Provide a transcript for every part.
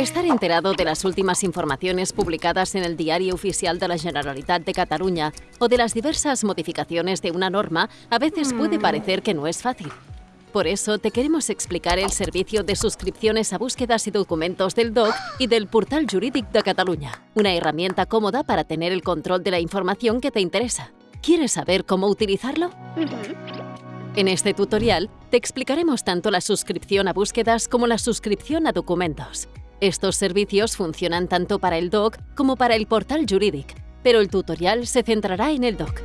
Estar enterado de las últimas informaciones publicadas en el Diario Oficial de la Generalitat de Cataluña o de las diversas modificaciones de una norma a veces puede parecer que no es fácil. Por eso te queremos explicar el servicio de suscripciones a búsquedas y documentos del DOC y del Portal Jurídic de Cataluña, una herramienta cómoda para tener el control de la información que te interesa. ¿Quieres saber cómo utilizarlo? En este tutorial te explicaremos tanto la suscripción a búsquedas como la suscripción a documentos. Estos servicios funcionan tanto para el DOC como para el portal Juridic, pero el tutorial se centrará en el DOC,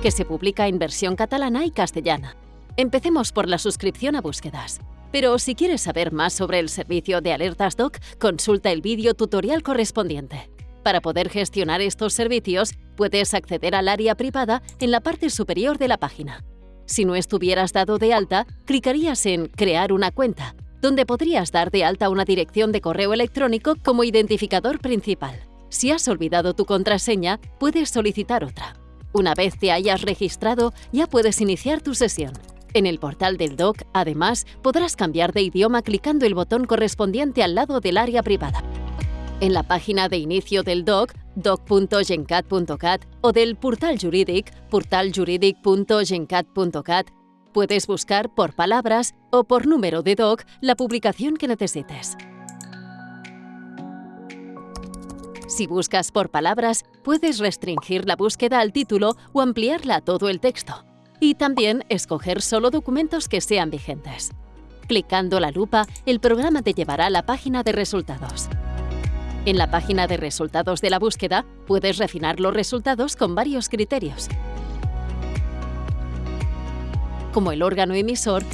que se publica en versión catalana y castellana. Empecemos por la suscripción a búsquedas. Pero si quieres saber más sobre el servicio de alertas DOC, consulta el vídeo tutorial correspondiente. Para poder gestionar estos servicios, puedes acceder al área privada en la parte superior de la página. Si no estuvieras dado de alta, clicarías en Crear una cuenta donde podrías dar de alta una dirección de correo electrónico como identificador principal. Si has olvidado tu contraseña, puedes solicitar otra. Una vez te hayas registrado, ya puedes iniciar tu sesión. En el portal del DOC, además, podrás cambiar de idioma clicando el botón correspondiente al lado del área privada. En la página de inicio del DOC, doc.gencat.cat o del portal jurídic, portaljuridic.gencat.cat, Puedes buscar por palabras o por número de doc la publicación que necesites. Si buscas por palabras, puedes restringir la búsqueda al título o ampliarla a todo el texto. Y también escoger solo documentos que sean vigentes. Clicando la lupa, el programa te llevará a la página de resultados. En la página de resultados de la búsqueda, puedes refinar los resultados con varios criterios como el órgano emisor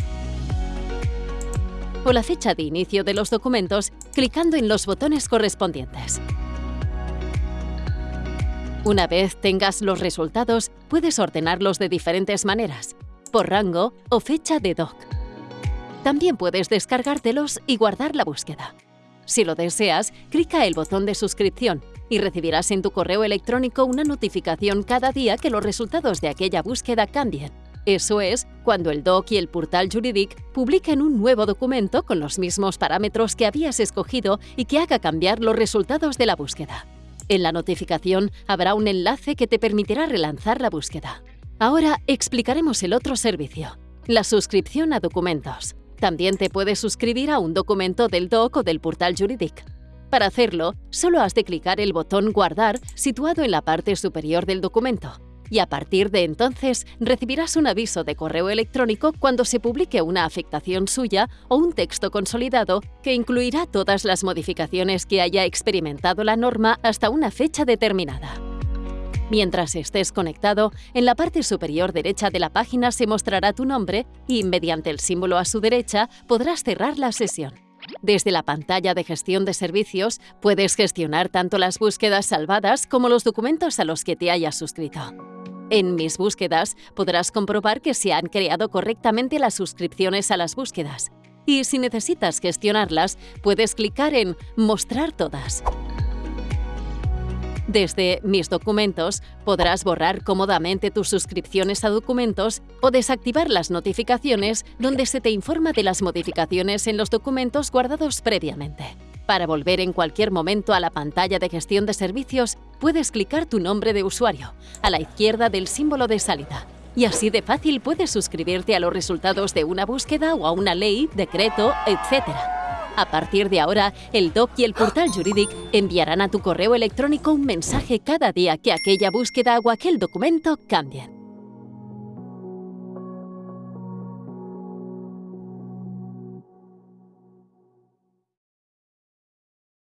o la fecha de inicio de los documentos clicando en los botones correspondientes. Una vez tengas los resultados, puedes ordenarlos de diferentes maneras, por rango o fecha de doc. También puedes descargártelos y guardar la búsqueda. Si lo deseas, clica el botón de suscripción y recibirás en tu correo electrónico una notificación cada día que los resultados de aquella búsqueda cambien. Eso es, cuando el DOC y el portal Juridic publiquen un nuevo documento con los mismos parámetros que habías escogido y que haga cambiar los resultados de la búsqueda. En la notificación habrá un enlace que te permitirá relanzar la búsqueda. Ahora explicaremos el otro servicio, la suscripción a documentos. También te puedes suscribir a un documento del DOC o del portal Juridic. Para hacerlo, solo has de clicar el botón Guardar situado en la parte superior del documento y a partir de entonces recibirás un aviso de correo electrónico cuando se publique una afectación suya o un texto consolidado que incluirá todas las modificaciones que haya experimentado la norma hasta una fecha determinada. Mientras estés conectado, en la parte superior derecha de la página se mostrará tu nombre y, mediante el símbolo a su derecha, podrás cerrar la sesión. Desde la pantalla de gestión de servicios, puedes gestionar tanto las búsquedas salvadas como los documentos a los que te hayas suscrito. En Mis búsquedas podrás comprobar que se han creado correctamente las suscripciones a las búsquedas. Y si necesitas gestionarlas, puedes clicar en Mostrar todas. Desde Mis documentos podrás borrar cómodamente tus suscripciones a documentos o desactivar las notificaciones donde se te informa de las modificaciones en los documentos guardados previamente. Para volver en cualquier momento a la pantalla de gestión de servicios, puedes clicar tu nombre de usuario, a la izquierda del símbolo de salida. Y así de fácil puedes suscribirte a los resultados de una búsqueda o a una ley, decreto, etc. A partir de ahora, el DOC y el portal Juridic enviarán a tu correo electrónico un mensaje cada día que aquella búsqueda o aquel documento cambien.